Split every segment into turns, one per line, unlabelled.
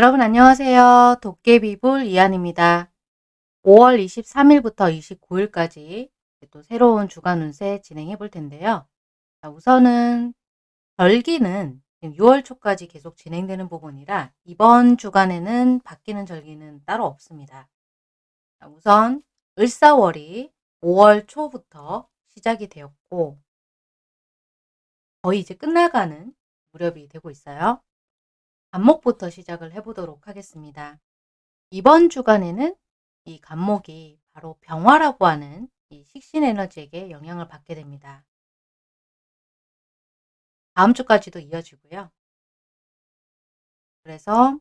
여러분 안녕하세요. 도깨비불 이한입니다. 5월 23일부터 29일까지 또 새로운 주간 운세 진행해 볼 텐데요. 자, 우선은 절기는 6월 초까지 계속 진행되는 부분이라 이번 주간에는 바뀌는 절기는 따로 없습니다. 자, 우선 을사월이 5월 초부터 시작이 되었고 거의 이제 끝나가는 무렵이 되고 있어요. 간목부터 시작을 해보도록 하겠습니다. 이번 주간에는 이 간목이 바로 병화라고 하는 이 식신 에너지에게 영향을 받게 됩니다. 다음 주까지도 이어지고요. 그래서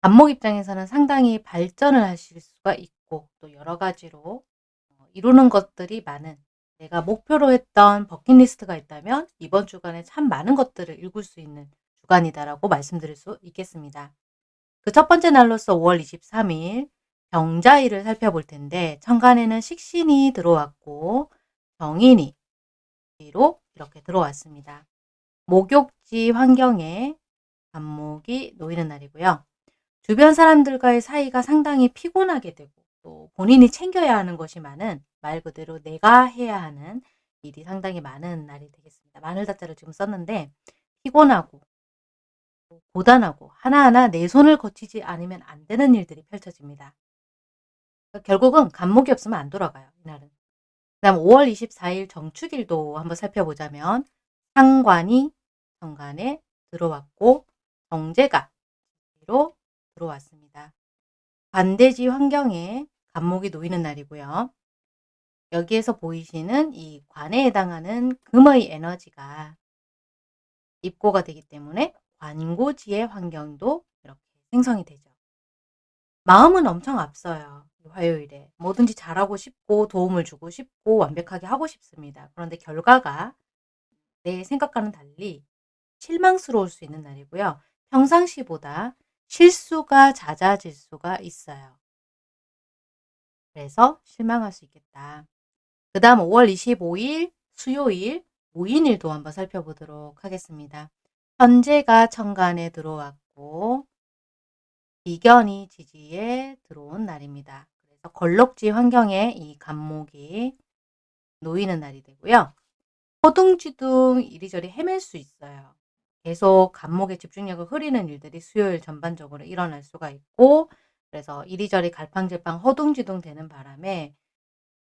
간목 입장에서는 상당히 발전을 하실 수가 있고 또 여러 가지로 어, 이루는 것들이 많은 내가 목표로 했던 버킷리스트가 있다면 이번 주간에 참 많은 것들을 읽을 수 있는 주간이다라고 말씀드릴 수 있겠습니다. 그 첫 번째 날로서 5월 23일 병자일을 살펴볼 텐데 천간에는 식신이 들어왔고 정인이 로 이렇게 들어왔습니다. 목욕지 환경에 간목이 놓이는 날이고요. 주변 사람들과의 사이가 상당히 피곤하게 되고 또 본인이 챙겨야 하는 것이 많은 말 그대로 내가 해야 하는 일이 상당히 많은 날이 되겠습니다. 마늘 자자를 지금 썼는데 피곤하고 고단하고 하나하나 내 손을 거치지 않으면 안 되는 일들이 펼쳐집니다. 그러니까 결국은 간목이 없으면 안 돌아가요. 이날은. 그 다음 5월 24일 정축일도 한번 살펴보자면 상관이 정관에 들어왔고 정제가 로 들어왔습니다. 반대지 환경에 간목이 놓이는 날이고요. 여기에서 보이시는 이 관에 해당하는 금의 에너지가 입고가 되기 때문에 관고지의 환경도 이렇게 생성이 되죠. 마음은 엄청 앞서요. 화요일에 뭐든지 잘하고 싶고 도움을 주고 싶고 완벽하게 하고 싶습니다. 그런데 결과가 내 생각과는 달리 실망스러울 수 있는 날이고요. 평상시보다 실수가 잦아질 수가 있어요. 그래서 실망할 수 있겠다. 그 다음 5월 25일 수요일 무인일도 한번 살펴보도록 하겠습니다. 현재가 천간에 들어왔고 비견이 지지에 들어온 날입니다. 그래서 걸럭지 환경에 이 간목이 놓이는 날이 되고요. 허둥지둥 이리저리 헤맬 수 있어요. 계속 간목의 집중력을 흐리는 일들이 수요일 전반적으로 일어날 수가 있고 그래서 이리저리 갈팡질팡 허둥지둥 되는 바람에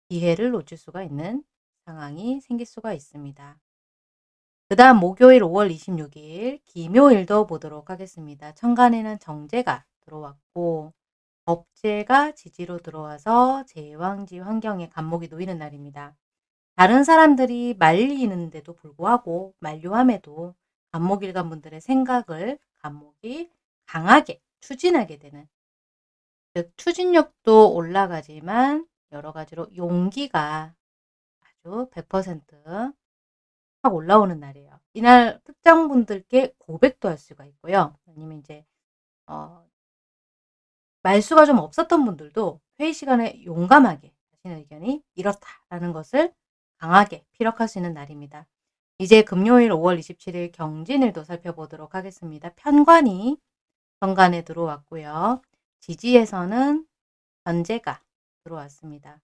기회를 놓칠 수가 있는 상황이 생길 수가 있습니다. 그 다음 목요일 5월 26일 기묘일도 보도록 하겠습니다. 천간에는 정제가 들어왔고 법제가 지지로 들어와서 제왕지 환경에 간목이 놓이는 날입니다. 다른 사람들이 말리는데도 불구하고 만류함에도 간목일간 분들의 생각을 간목이 강하게 추진하게 되는 즉 추진력도 올라가지만 여러 가지로 용기가 아주 100%확 올라오는 날이에요. 이날 특정 분들께 고백도 할 수가 있고요. 아니면 이제 어 말수가 좀 없었던 분들도 회의 시간에 용감하게 자신의 의견이 이렇다라는 것을 강하게 피력할 수 있는 날입니다. 이제 금요일 5월 27일 경진일도 살펴보도록 하겠습니다. 편관이 현관에 들어왔고요. 지지에서는 현재가 들어왔습니다.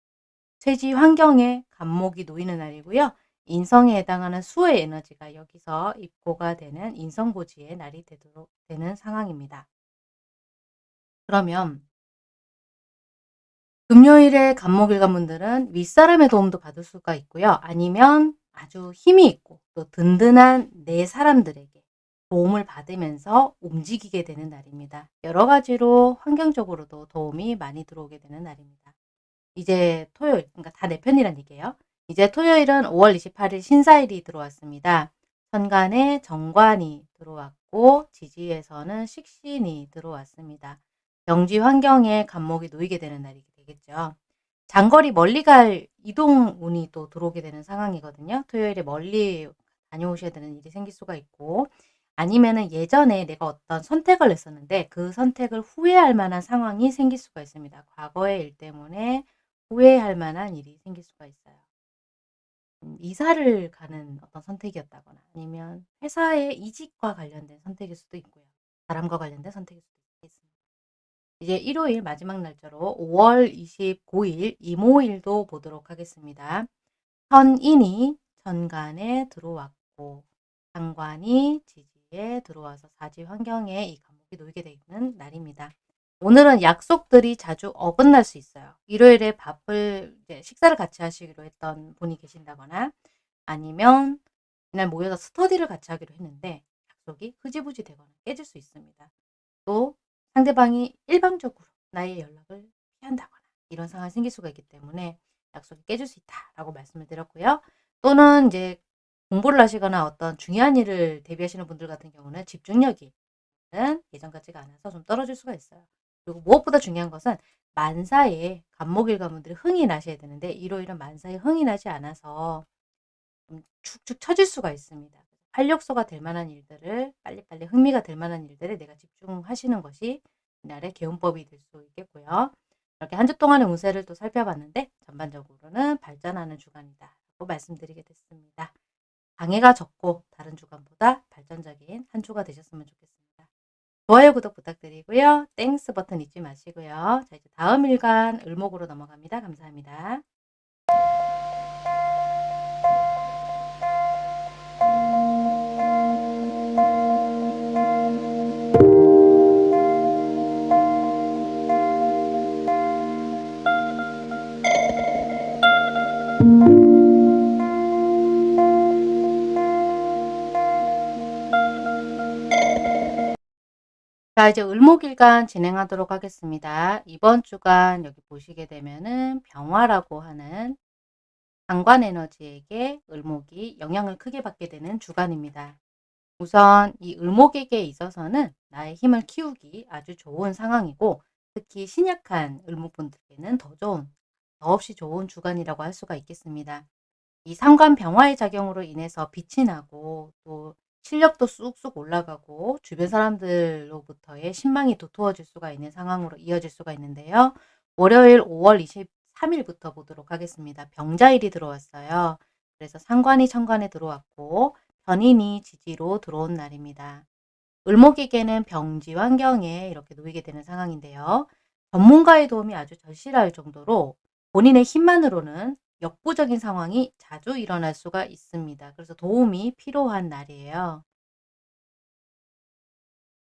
쇠지 환경에 간목이 놓이는 날이고요. 인성에 해당하는 수의 에너지가 여기서 입고가 되는 인성고지의 날이 되도록 되는 상황입니다. 그러면 금요일에 간목일간 분들은 윗사람의 도움도 받을 수가 있고요. 아니면 아주 힘이 있고 또 든든한 내 사람들에게 도움을 받으면서 움직이게 되는 날입니다. 여러 가지로 환경적으로도 도움이 많이 들어오게 되는 날입니다. 이제 토요일, 그러니까 다 내 편이란 얘기예요. 이제 토요일은 5월 28일 신사일이 들어왔습니다. 천간에 정관이 들어왔고 지지에서는 식신이 들어왔습니다. 경지 환경에 간목이 놓이게 되는 날이 되겠죠. 장거리 멀리 갈 이동 운이 또 들어오게 되는 상황이거든요. 토요일에 멀리 다녀오셔야 되는 일이 생길 수가 있고 아니면은 예전에 내가 어떤 선택을 했었는데 그 선택을 후회할 만한 상황이 생길 수가 있습니다. 과거의 일 때문에 후회할 만한 일이 생길 수가 있어요. 음, 이사를 가는 어떤 선택이었다거나 아니면 회사의 이직과 관련된 선택일 수도 있고요. 바람과 관련된 선택일 수도 있겠습니다. 이제 일요일 마지막 날짜로 5월 29일 이모일도 보도록 하겠습니다. 현인이 천간에 들어왔고 상관이 지지에 들어와서 사지 환경에 이 감목이 놓이게 되는 날입니다. 오늘은 약속들이 자주 어긋날 수 있어요. 일요일에 밥을 식사를 같이 하시기로 했던 분이 계신다거나 아니면 이날 모여서 스터디를 같이 하기로 했는데 약속이 흐지부지 되거나 깨질 수 있습니다. 또 상대방이 일방적으로 나의 연락을 피한다거나 이런 상황이 생길 수가 있기 때문에 약속이 깨질 수 있다라고 말씀을 드렸고요. 또는 이제 공부를 하시거나 어떤 중요한 일을 대비하시는 분들 같은 경우는 집중력이 예전 같지가 않아서 좀 떨어질 수가 있어요. 그리고 무엇보다 중요한 것은 만사에 간목일 가문들이 흥이 나셔야 되는데 일요일은 만사에 흥이 나지 않아서 좀 축축 처질 수가 있습니다. 활력소가 될 만한 일들을 빨리빨리 흥미가 될 만한 일들에 내가 집중하시는 것이 이날의 개운법이 될 수 있겠고요. 이렇게 한 주 동안의 운세를 또 살펴봤는데 전반적으로는 발전하는 주간이다 라고 말씀드리게 됐습니다. 방해가 적고 다른 주간보다 발전적인 한 주가 되셨으면 좋겠습니다. 좋아요, 구독 부탁드리고요. Thanks 버튼 잊지 마시고요. 자, 이제 다음 일간 을목으로 넘어갑니다. 감사합니다. 자 이제 을목일간 진행하도록 하겠습니다. 이번 주간 여기 보시게 되면은 병화라고 하는 상관 에너지에게 을목이 영향을 크게 받게 되는 주간입니다. 우선 이 을목에게 있어서는 나의 힘을 키우기 아주 좋은 상황이고 특히 신약한 을목분들께는 더 좋은, 더없이 좋은 주간이라고 할 수가 있겠습니다. 이 상관 병화의 작용으로 인해서 빛이 나고 또 실력도 쑥쑥 올라가고 주변 사람들로부터의 신망이 도토어질 수가 있는 상황으로 이어질 수가 있는데요. 월요일 5월 23일부터 보도록 하겠습니다. 병자일이 들어왔어요. 그래서 상관이 천간에 들어왔고 변인이 지지로 들어온 날입니다. 을목에게는 병지 환경에 이렇게 놓이게 되는 상황인데요. 전문가의 도움이 아주 절실할 정도로 본인의 힘만으로는 역부적인 상황이 자주 일어날 수가 있습니다. 그래서 도움이 필요한 날이에요.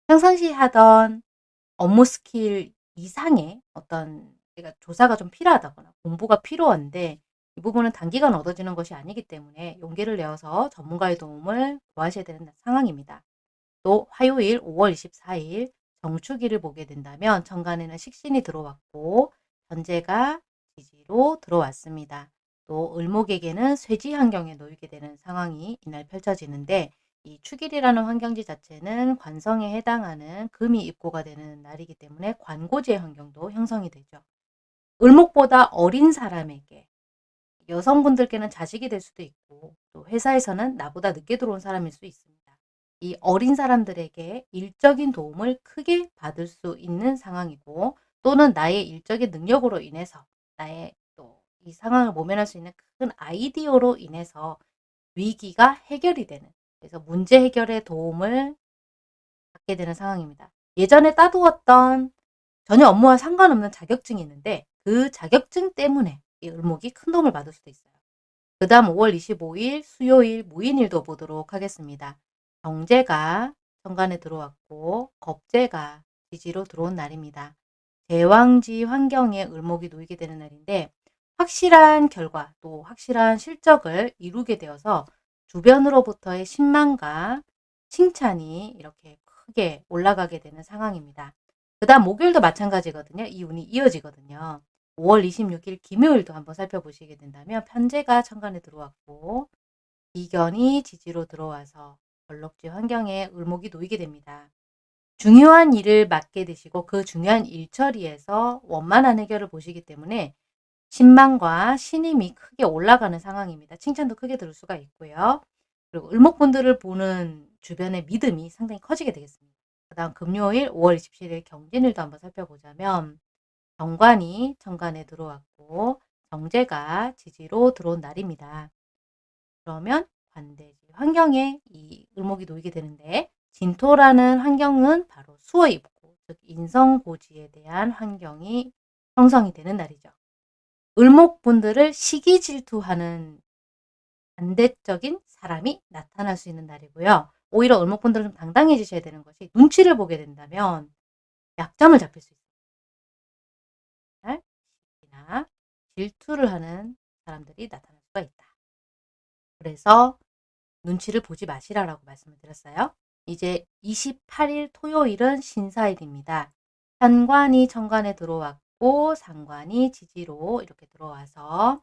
평상시 하던 업무 스킬 이상의 어떤 내가 조사가 좀 필요하다거나 공부가 필요한데 이 부분은 단기간 얻어지는 것이 아니기 때문에 용기를 내어서 전문가의 도움을 구하셔야 되는 상황입니다. 또 화요일 5월 24일 정축일을 보게 된다면 정간에는 식신이 들어왔고 현재가 지지로 들어왔습니다. 또 을목에게는 쇠지 환경에 놓이게 되는 상황이 이날 펼쳐지는데 이 축일이라는 환경지 자체는 관성에 해당하는 금이 입고가 되는 날이기 때문에 관고지의 환경도 형성이 되죠. 을목보다 어린 사람에게 여성분들께는 자식이 될 수도 있고 또 회사에서는 나보다 늦게 들어온 사람일 수 있습니다. 이 어린 사람들에게 일적인 도움을 크게 받을 수 있는 상황이고 또는 나의 일적인 능력으로 인해서 나의 또 이 상황을 모면할 수 있는 큰 아이디어로 인해서 위기가 해결이 되는 그래서 문제 해결에 도움을 받게 되는 상황입니다. 예전에 따두었던 전혀 업무와 상관없는 자격증이 있는데 그 자격증 때문에 이 을목이 큰 도움을 받을 수도 있어요. 그 다음 5월 25일 수요일 무인일도 보도록 하겠습니다. 경제가 정관에 들어왔고 겁재가 지지로 들어온 날입니다. 대왕지 환경에 을목이 놓이게 되는 날인데 확실한 결과 또 확실한 실적을 이루게 되어서 주변으로부터의 신망과 칭찬이 이렇게 크게 올라가게 되는 상황입니다. 그 다음 목요일도 마찬가지거든요. 이 운이 이어지거든요. 5월 26일 김요일도 한번 살펴보시게 된다면 편제가 천간에 들어왔고 이견이 지지로 들어와서 벌럭지 환경에 을목이 놓이게 됩니다. 중요한 일을 맡게 되시고 그 중요한 일처리에서 원만한 해결을 보시기 때문에 신망과 신임이 크게 올라가는 상황입니다. 칭찬도 크게 들을 수가 있고요. 그리고 을목분들을 보는 주변의 믿음이 상당히 커지게 되겠습니다. 그 다음 금요일 5월 27일 경진일도 한번 살펴보자면 정관이 천간에 들어왔고 정제가 지지로 들어온 날입니다. 그러면 관대지 환경에 이 을목이 놓이게 되는데 진토라는 환경은 바로 수어입고 즉 인성고지에 대한 환경이 형성이 되는 날이죠. 을목분들을 시기 질투하는 반대적인 사람이 나타날 수 있는 날이고요. 오히려 을목분들은 좀 당당해지셔야 되는 것이 눈치를 보게 된다면 약점을 잡힐 수 있습니다. 시기나 질투를 하는 사람들이 나타날 수가 있다. 그래서 눈치를 보지 마시라라고 말씀을 드렸어요. 이제 28일 토요일은 신사일입니다. 현관이 천간에 들어왔고 상관이 지지로 이렇게 들어와서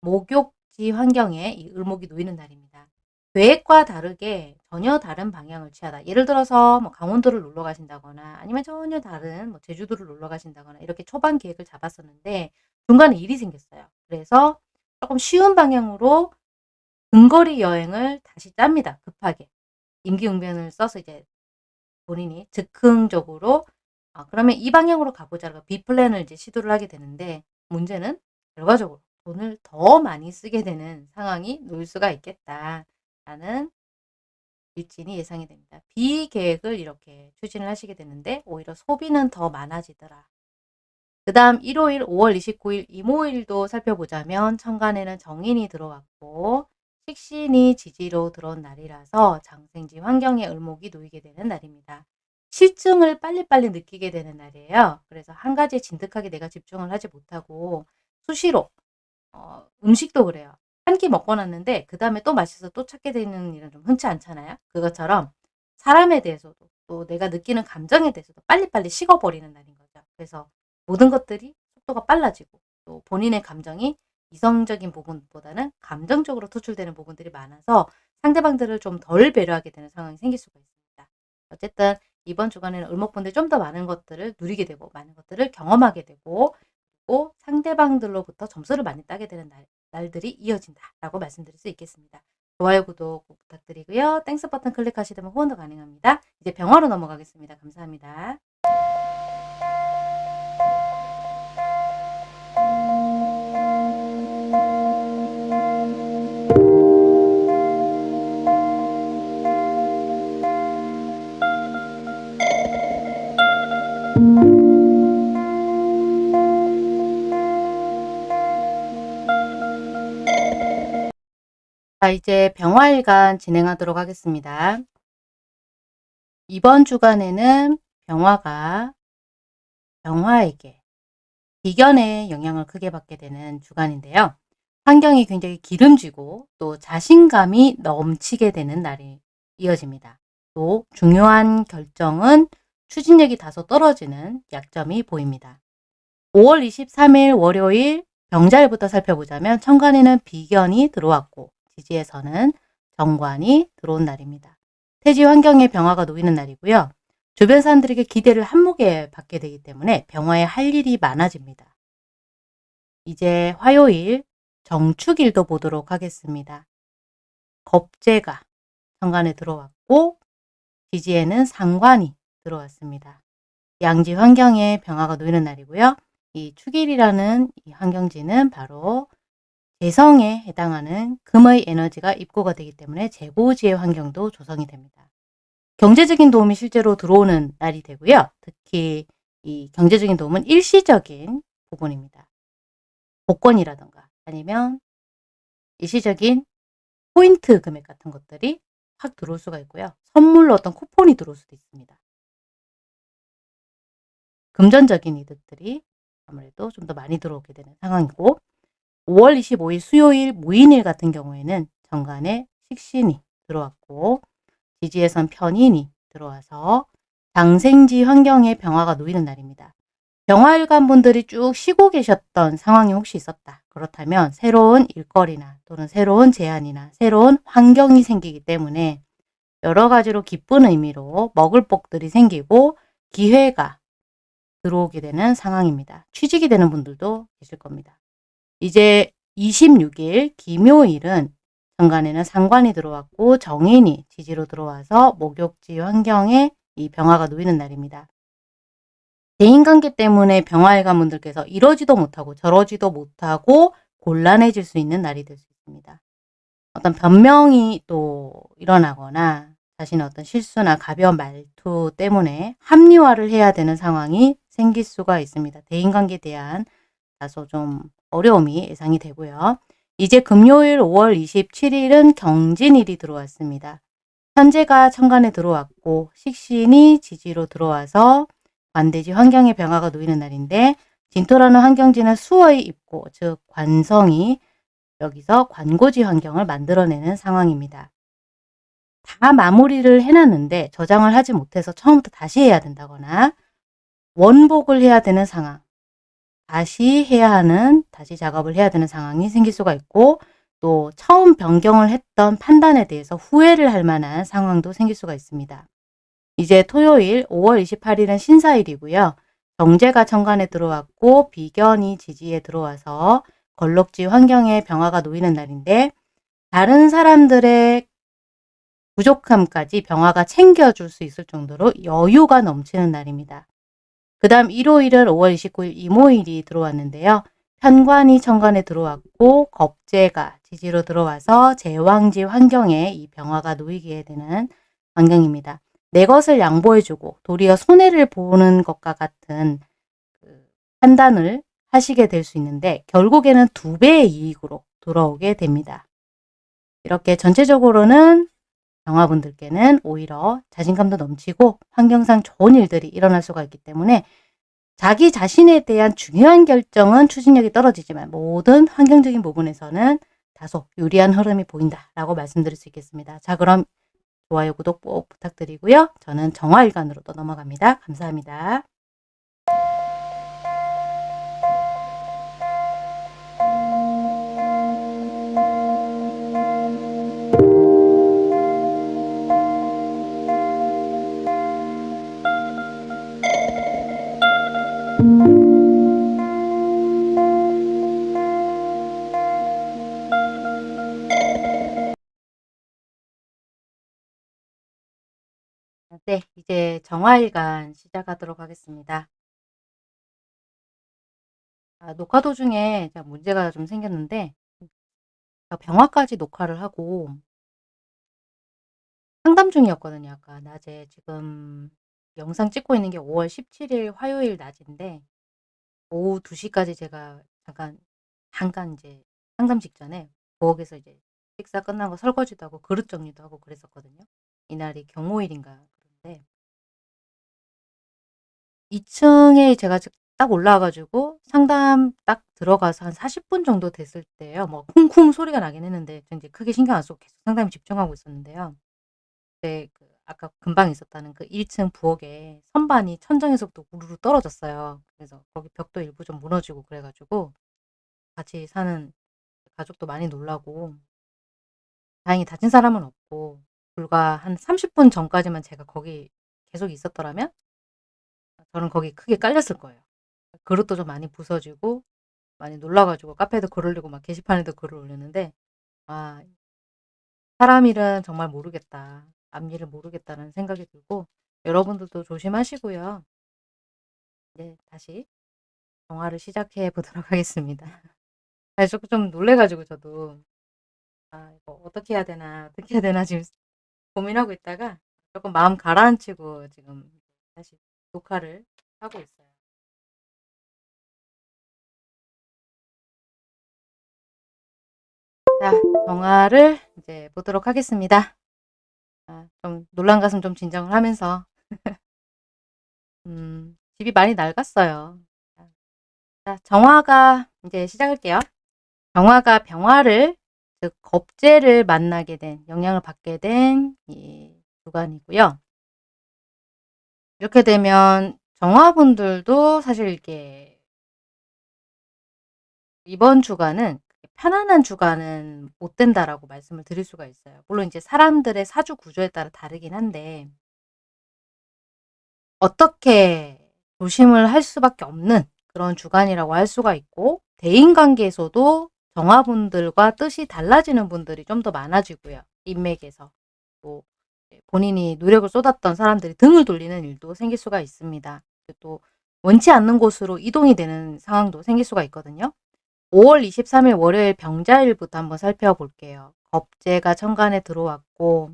목욕지 환경에 이 을목이 놓이는 날입니다. 계획과 다르게 전혀 다른 방향을 취하다. 예를 들어서 뭐 강원도를 놀러 가신다거나 아니면 전혀 다른 뭐 제주도를 놀러 가신다거나 이렇게 초반 계획을 잡았었는데 중간에 일이 생겼어요. 그래서 조금 쉬운 방향으로 근거리 여행을 다시 짭니다. 급하게. 임기응변을 써서 이제 본인이 즉흥적으로 아, 그러면 이 방향으로 가보자고 B플랜을 이제 시도를 하게 되는데 문제는 결과적으로 돈을 더 많이 쓰게 되는 상황이 놓일 수가 있겠다라는 일진이 예상이 됩니다. 비계획을 이렇게 추진을 하시게 되는데 오히려 소비는 더 많아지더라. 그 다음 일요일 5월 29일 이모일도 살펴보자면 천간에는 정인이 들어왔고 식신이 지지로 들어온 날이라서 장생지 환경에 을목이 놓이게 되는 날입니다. 실증을 빨리빨리 느끼게 되는 날이에요. 그래서 한 가지에 진득하게 내가 집중을 하지 못하고 수시로 어, 음식도 그래요. 한 끼 먹고 났는데 그 다음에 또 마셔서 또 찾게 되는 일은 좀 흔치 않잖아요. 그것처럼 사람에 대해서도 또 내가 느끼는 감정에 대해서도 빨리빨리 식어버리는 날인 거죠. 그래서 모든 것들이 속도가 빨라지고 또 본인의 감정이 이성적인 부분보다는 감정적으로 투출되는 부분들이 많아서 상대방들을 좀 덜 배려하게 되는 상황이 생길 수가 있습니다. 어쨌든 이번 주간에는 을목분들이 좀 더 많은 것들을 누리게 되고 많은 것들을 경험하게 되고 그리고 상대방들로부터 점수를 많이 따게 되는 날, 날들이 이어진다라고 말씀드릴 수 있겠습니다. 좋아요, 구독 꼭 부탁드리고요. Thanks 버튼 클릭하시면 후원도 가능합니다. 이제 병화로 넘어가겠습니다. 감사합니다. 자, 이제 병화일간 진행하도록 하겠습니다. 이번 주간에는 병화가 병화에게 비견의 영향을 크게 받게 되는 주간인데요. 환경이 굉장히 기름지고 또 자신감이 넘치게 되는 날이 이어집니다. 또 중요한 결정은 추진력이 다소 떨어지는 약점이 보입니다. 5월 23일 월요일 병자일부터 살펴보자면 천간에는 비견이 들어왔고 지지에서는 정관이 들어온 날입니다. 태지 환경의 병화가 놓이는 날이고요. 주변 사람들에게 기대를 한몫에 받게 되기 때문에 병화에 할 일이 많아집니다. 이제 화요일 정축일도 보도록 하겠습니다. 겁재가 정관에 들어왔고 지지에는 상관이 들어왔습니다. 양지 환경에 병화가 놓이는 날이고요. 이 축일이라는 이 환경지는 바로 재성에 해당하는 금의 에너지가 입고가 되기 때문에 재고지의 환경도 조성이 됩니다. 경제적인 도움이 실제로 들어오는 날이 되고요. 특히 이 경제적인 도움은 일시적인 부분입니다. 복권이라던가 아니면 일시적인 포인트 금액 같은 것들이 확 들어올 수가 있고요. 선물로 어떤 쿠폰이 들어올 수도 있습니다. 금전적인 이득들이 아무래도 좀 더 많이 들어오게 되는 상황이고 5월 25일 수요일 무인일 같은 경우에는 정관에 식신이 들어왔고 지지에선 편인이 들어와서 장생지 환경에 병화가 놓이는 날입니다. 병화일관 분들이 쭉 쉬고 계셨던 상황이 혹시 있었다. 그렇다면 새로운 일거리나 또는 새로운 제안이나 새로운 환경이 생기기 때문에 여러 가지로 기쁜 의미로 먹을 복들이 생기고 기회가 들어오게 되는 상황입니다. 취직이 되는 분들도 계실 겁니다. 이제 26일 김요일은 정관에는 상관이 들어왔고 정인이 지지로 들어와서 목욕지 환경에 이 병화가 놓이는 날입니다. 대인관계 때문에 병화일관 분들께서 이러지도 못하고 저러지도 못하고 곤란해질 수 있는 날이 될 수 있습니다. 어떤 변명이 또 일어나거나 자신의 어떤 실수나 가벼운 말투 때문에 합리화를 해야 되는 상황이 생길 수가 있습니다. 대인관계에 대한 다소 좀 어려움이 예상이 되고요. 이제 금요일 5월 27일은 경진일이 들어왔습니다. 현재가 천간에 들어왔고 식신이 지지로 들어와서 관대지 환경의 변화가 놓이는 날인데 진토라는 환경지는 수어의 입고 즉 관성이 여기서 관고지 환경을 만들어내는 상황입니다. 다 마무리를 해놨는데 저장을 하지 못해서 처음부터 다시 해야 된다거나 원복을 해야 되는 상황 다시 해야 하는 다시 작업을 해야 되는 상황이 생길 수가 있고 또 처음 변경을 했던 판단에 대해서 후회를 할 만한 상황도 생길 수가 있습니다. 이제 토요일 5월 28일은 신사일이고요. 정제가 천간에 들어왔고 비견이 지지에 들어와서 걸럭지 환경의 병화가 놓이는 날인데 다른 사람들의 부족함까지 병화가 챙겨줄 수 있을 정도로 여유가 넘치는 날입니다. 그 다음 일요일은 5월 29일 이모일이 들어왔는데요. 편관이 천간에 들어왔고 겁재가 지지로 들어와서 제왕지 환경에 이 병화가 놓이게 되는 환경입니다. 내 것을 양보해주고 도리어 손해를 보는 것과 같은 그 판단을 하시게 될 수 있는데 결국에는 두 배의 이익으로 돌아오게 됩니다. 이렇게 전체적으로는 영화분들께는 오히려 자신감도 넘치고 환경상 좋은 일들이 일어날 수가 있기 때문에 자기 자신에 대한 중요한 결정은 추진력이 떨어지지만 모든 환경적인 부분에서는 다소 유리한 흐름이 보인다라고 말씀드릴 수 있겠습니다. 자 그럼 좋아요, 구독 꼭 부탁드리고요. 저는 정화일관으로 또 넘어갑니다. 감사합니다. 정화일간 시작하도록 하겠습니다. 아, 녹화 도중에 문제가 좀 생겼는데 병화까지 녹화를 하고 상담 중이었거든요. 아까 낮에 지금 영상 찍고 있는 게 5월 17일 화요일 낮인데 오후 2시까지 제가 잠깐 잠깐 이제 상담 직전에 부엌에서 이제 식사 끝나고 설거지도 하고 그릇 정리도 하고 그랬었거든요. 이날이 경호일인가 그런데 2층에 제가 딱 올라와가지고 상담 딱 들어가서 한 40분 정도 됐을 때요. 뭐 쿵쿵 소리가 나긴 했는데 이제 크게 신경 안 쓰고 계속 상담에 집중하고 있었는데요. 네, 그 아까 금방 있었다는 그 1층 부엌에 선반이 천장에서부터 우르르 떨어졌어요. 그래서 거기 벽도 일부 좀 무너지고 그래가지고 같이 사는 가족도 많이 놀라고 다행히 다친 사람은 없고 불과 한 30분 전까지만 제가 거기 계속 있었더라면 저는 거기 크게 깔렸을 거예요. 그릇도 좀 많이 부서지고 많이 놀라가지고 카페에도 글 올리고 막 게시판에도 글을 올렸는데 아 사람 일은 정말 모르겠다. 앞일을 모르겠다는 생각이 들고 여러분들도 조심하시고요. 네, 다시 영화를 시작해 보도록 하겠습니다. 사실 좀 놀래가지고 저도 아 이거 어떻게 해야 되나 어떻게 해야 되나 지금 고민하고 있다가 조금 마음 가라앉히고 지금 다시 녹화를 하고 있어요. 자, 정화를 이제 보도록 하겠습니다. 아, 좀 놀란 가슴 좀 진정을 하면서 음, 집이 많이 낡았어요. 자, 정화가 이제 시작할게요. 정화가 병화를 즉 겁재를 만나게 된 영향을 받게 된이 주간이고요. 이렇게 되면 정화분들도 사실 이게 이번 주간은 편안한 주간은 못 된다라고 말씀을 드릴 수가 있어요. 물론 이제 사람들의 사주 구조에 따라 다르긴 한데 어떻게 조심을 할 수밖에 없는 그런 주간이라고 할 수가 있고 대인관계에서도 정화분들과 뜻이 달라지는 분들이 좀 더 많아지고요. 인맥에서 또 본인이 노력을 쏟았던 사람들이 등을 돌리는 일도 생길 수가 있습니다. 또 원치 않는 곳으로 이동이 되는 상황도 생길 수가 있거든요. 5월 23일 월요일 병자일부터 한번 살펴볼게요. 겁재가 천간에 들어왔고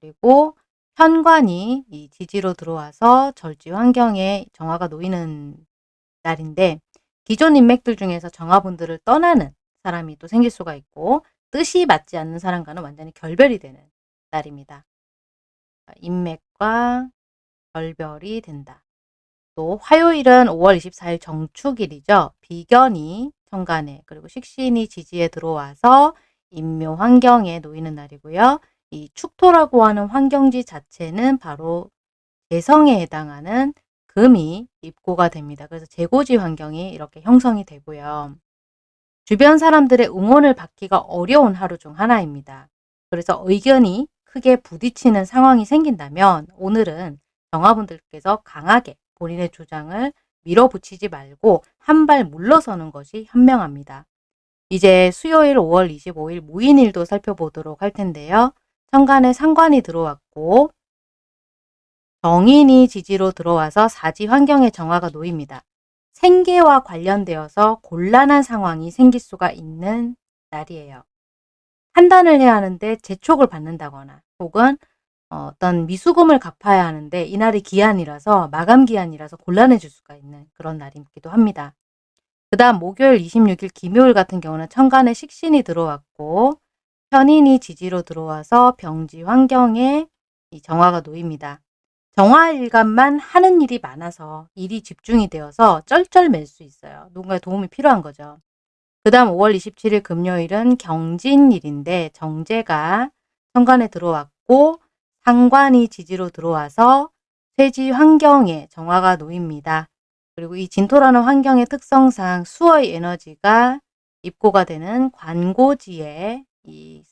그리고 현관이 이 지지로 들어와서 절지 환경에 정화가 놓이는 날인데 기존 인맥들 중에서 정화분들을 떠나는 사람이 또 생길 수가 있고 뜻이 맞지 않는 사람과는 완전히 결별이 되는 날입니다. 인맥과 결별이 된다. 또 화요일은 5월 24일 정축일이죠. 비견이 천간에 그리고 식신이 지지에 들어와서 인묘 환경에 놓이는 날이고요. 이 축토라고 하는 환경지 자체는 바로 재성에 해당하는 금이 입고가 됩니다. 그래서 재고지 환경이 이렇게 형성이 되고요. 주변 사람들의 응원을 받기가 어려운 하루 중 하나입니다. 그래서 의견이 크게 부딪히는 상황이 생긴다면 오늘은 정화분들께서 강하게 본인의 주장을 밀어붙이지 말고 한 발 물러서는 것이 현명합니다. 이제 수요일 5월 25일 무인일도 살펴보도록 할 텐데요. 천간에 상관이 들어왔고 정인이 지지로 들어와서 사지 환경의 정화가 놓입니다. 생계와 관련되어서 곤란한 상황이 생길 수가 있는 날이에요. 판단을 해야 하는데 재촉을 받는다거나 혹은 어떤 미수금을 갚아야 하는데 이날이 기한이라서 마감 기한이라서 곤란해질 수가 있는 그런 날이기도 합니다. 그 다음 목요일 26일 김요일 같은 경우는 천간에 식신이 들어왔고 편인이 지지로 들어와서 병지 환경에 이 정화가 놓입니다. 정화일간만 하는 일이 많아서 일이 집중이 되어서 쩔쩔맬 수 있어요. 누군가의 도움이 필요한 거죠. 그 다음 5월 27일 금요일은 경진일인데 정제가 천간에 들어왔고 상관이 지지로 들어와서 쇠지 환경에 정화가 놓입니다. 그리고 이 진토라는 환경의 특성상 수의 에너지가 입고가 되는 관고지에 이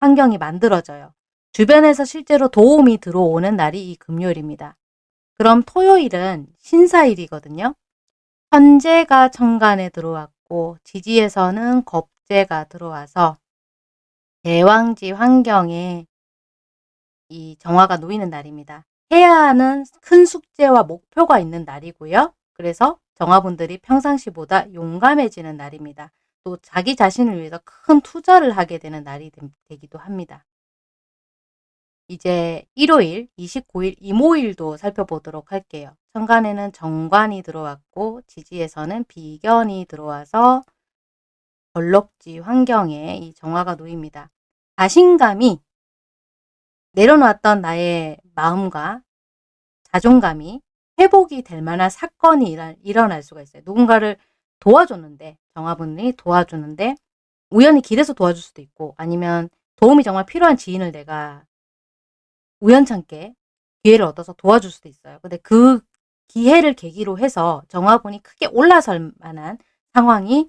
환경이 만들어져요. 주변에서 실제로 도움이 들어오는 날이 이 금요일입니다. 그럼 토요일은 신사일이거든요. 현재가 천간에 들어왔고 지지에서는 겁재가 들어와서 대왕지 환경에 이 정화가 놓이는 날입니다. 해야 하는 큰 숙제와 목표가 있는 날이고요. 그래서 정화분들이 평상시보다 용감해지는 날입니다. 또 자기 자신을 위해서 큰 투자를 하게 되는 날이 되기도 합니다. 이제 일요일 29일 이모일도 살펴보도록 할게요. 천간에는 정관이 들어왔고 지지에서는 비견이 들어와서 벌럭지 환경에 이 정화가 놓입니다. 자신감이 내려놨던 나의 마음과 자존감이 회복이 될 만한 사건이 일어날 수가 있어요. 누군가를 도와줬는데 정화분이 도와주는데 우연히 길에서 도와줄 수도 있고 아니면 도움이 정말 필요한 지인을 내가 우연찮게 기회를 얻어서 도와줄 수도 있어요. 근데 그 기회를 계기로 해서 정화분이 크게 올라설 만한 상황이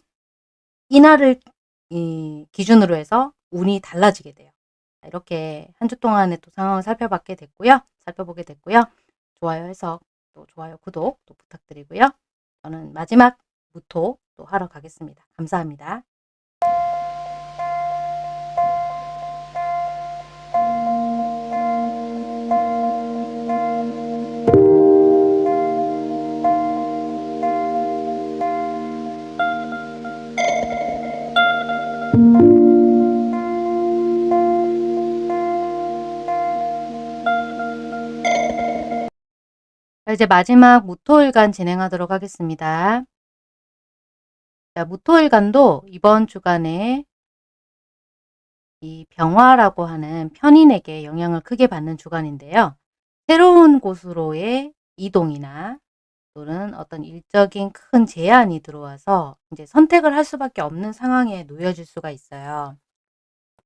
이날을 이 기준으로 해서 운이 달라지게 돼요. 이렇게 한 주 동안의 또 상황을 살펴봤게 됐고요. 살펴보게 됐고요. 좋아요 해석, 또 좋아요, 구독 또 부탁드리고요. 저는 마지막 무토 또 하러 가겠습니다. 감사합니다. 이제 마지막 무토일간 진행하도록 하겠습니다. 자, 무토일간도 이번 주간에 이 병화라고 하는 편인에게 영향을 크게 받는 주간인데요. 새로운 곳으로의 이동이나 또는 어떤 일적인 큰 제한이 들어와서 이제 선택을 할 수밖에 없는 상황에 놓여질 수가 있어요.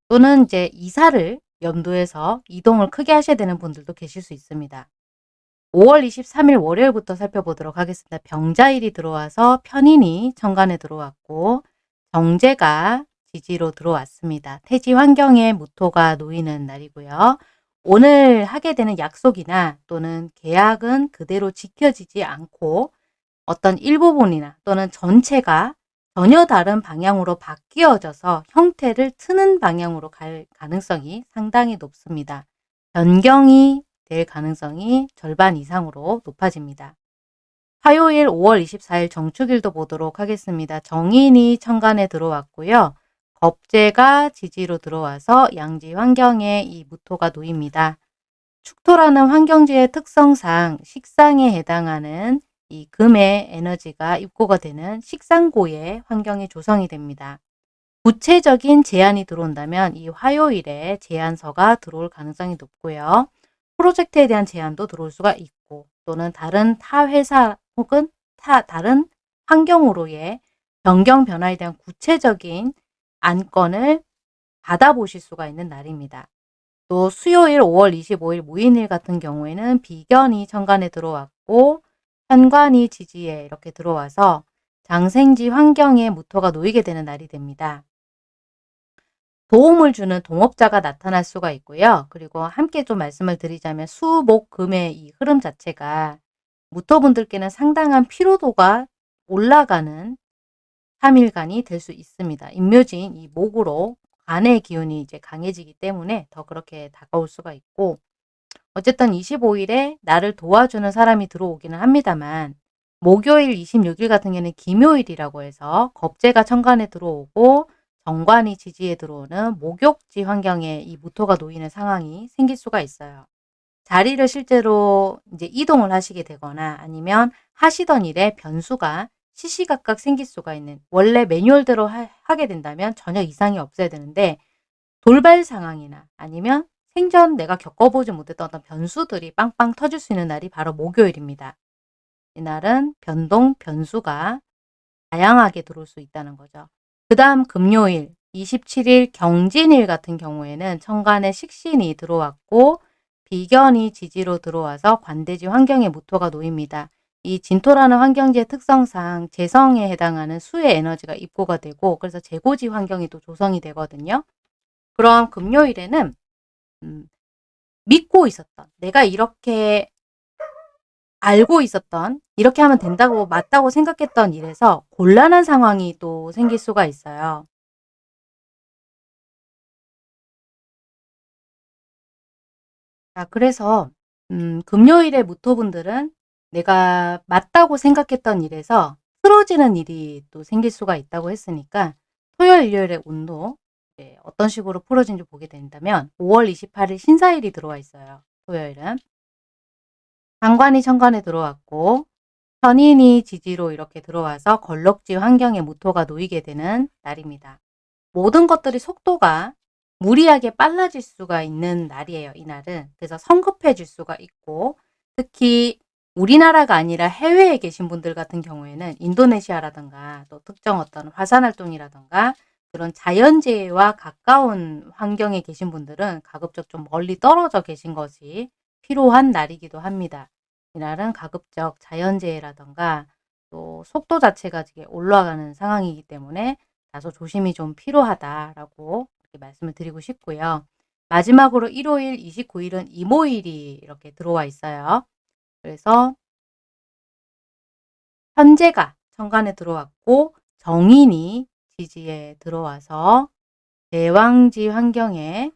또는 이제 이사를 염두에서 이동을 크게 하셔야 되는 분들도 계실 수 있습니다. 5월 23일 월요일부터 살펴보도록 하겠습니다. 병자일이 들어와서 편인이 천간에 들어왔고 정제가 지지로 들어왔습니다. 태지 환경에 무토가 놓이는 날이고요. 오늘 하게 되는 약속이나 또는 계약은 그대로 지켜지지 않고 어떤 일부분이나 또는 전체가 전혀 다른 방향으로 바뀌어져서 형태를 트는 방향으로 갈 가능성이 상당히 높습니다. 변경이 될 가능성이 절반 이상으로 높아집니다. 화요일 5월 24일 정축일도 보도록 하겠습니다. 정인이 천간에 들어왔고요. 겁재가 지지로 들어와서 양지 환경에 이 무토가 놓입니다. 축토라는 환경지의 특성상 식상에 해당하는 이 금의 에너지가 입고가 되는 식상고의 환경이 조성이 됩니다. 구체적인 제안이 들어온다면 이 화요일에 제안서가 들어올 가능성이 높고요. 프로젝트에 대한 제안도 들어올 수가 있고 또는 다른 타 회사 혹은 타 다른 환경으로의 변경 변화에 대한 구체적인 안건을 받아보실 수가 있는 날입니다. 또 수요일 5월 25일 무인일 같은 경우에는 비견이 천간에 들어왔고 현관이 지지에 이렇게 들어와서 장생지 환경에 무토가 놓이게 되는 날이 됩니다. 도움을 주는 동업자가 나타날 수가 있고요. 그리고 함께 좀 말씀을 드리자면 수, 목, 금의 이 흐름 자체가 무토분들께는 상당한 피로도가 올라가는 3일간이 될 수 있습니다. 임묘진 이 목으로 간의 기운이 이제 강해지기 때문에 더 그렇게 다가올 수가 있고 어쨌든 25일에 나를 도와주는 사람이 들어오기는 합니다만 목요일 26일 같은 경우는 김요일이라고 해서 겁재가 천간에 들어오고 정관이 지지에 들어오는 목욕지 환경에 이 무토가 놓이는 상황이 생길 수가 있어요. 자리를 실제로 이제 이동을 하시게 되거나 아니면 하시던 일에 변수가 시시각각 생길 수가 있는 원래 매뉴얼대로 하, 하게 된다면 전혀 이상이 없어야 되는데 돌발 상황이나 아니면 생전 내가 겪어보지 못했던 어떤 변수들이 빵빵 터질 수 있는 날이 바로 목요일입니다. 이날은 변동, 변수가 다양하게 들어올 수 있다는 거죠. 그 다음 금요일 27일 경진일 같은 경우에는 천간에 식신이 들어왔고 비견이 지지로 들어와서 관대지 환경에 무토가 놓입니다. 이 진토라는 환경지의 특성상 재성에 해당하는 수의 에너지가 입고가 되고 그래서 재고지 환경이 또 조성이 되거든요. 그럼 금요일에는 음, 믿고 있었던 내가 이렇게 알고 있었던 이렇게 하면 된다고 맞다고 생각했던 일에서 곤란한 상황이 또 생길 수가 있어요. 자, 그래서 음, 금요일에 무토분들은 내가 맞다고 생각했던 일에서 틀어지는 일이 또 생길 수가 있다고 했으니까 토요일, 일요일의 운도 어떤 식으로 풀어진지 보게 된다면 5월 28일 신사일이 들어와 있어요. 토요일은. 장관이 천관에 들어왔고 편인이 지지로 이렇게 들어와서 걸럭지 환경에 무토가 놓이게 되는 날입니다. 모든 것들이 속도가 무리하게 빨라질 수가 있는 날이에요. 이날은. 그래서 성급해질 수가 있고 특히 우리나라가 아니라 해외에 계신 분들 같은 경우에는 인도네시아라든가 또 특정 어떤 화산활동이라든가 그런 자연재해와 가까운 환경에 계신 분들은 가급적 좀 멀리 떨어져 계신 것이 필요한 날이기도 합니다. 이날은 가급적 자연재해라든가 또 속도 자체가 올라가는 상황이기 때문에 다소 조심이 좀 필요하다라고 말씀을 드리고 싶고요. 마지막으로 일요일 29일은 이모일이 이렇게 들어와 있어요. 그래서 현재가 천간에 들어왔고 정인이 지지에 들어와서 대왕지 환경에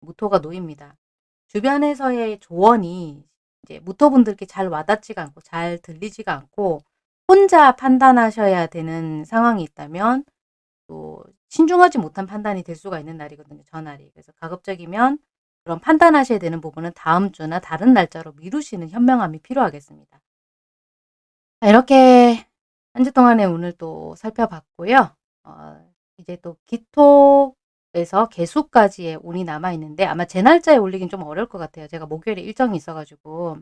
무토가 놓입니다. 주변에서의 조언이 이제 무토분들께 잘 와닿지가 않고 잘 들리지가 않고 혼자 판단하셔야 되는 상황이 있다면 또 신중하지 못한 판단이 될 수가 있는 날이거든요. 전날이. 그래서 가급적이면 그런 판단하셔야 되는 부분은 다음 주나 다른 날짜로 미루시는 현명함이 필요하겠습니다. 이렇게 한 주 동안에 오늘 또 살펴봤고요. 어, 이제 또 기토 에서 개수까지의 운이 남아있는데 아마 제 날짜에 올리긴 좀 어려울 것 같아요. 제가 목요일에 일정이 있어가지고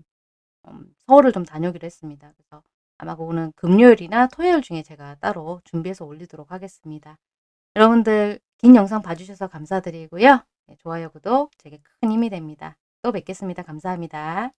음, 서울을 좀 다녀오기로 했습니다. 그래서 아마 그거는 금요일이나 토요일 중에 제가 따로 준비해서 올리도록 하겠습니다. 여러분들 긴 영상 봐주셔서 감사드리고요. 네, 좋아요, 구독 제게 큰 힘이 됩니다. 또 뵙겠습니다. 감사합니다.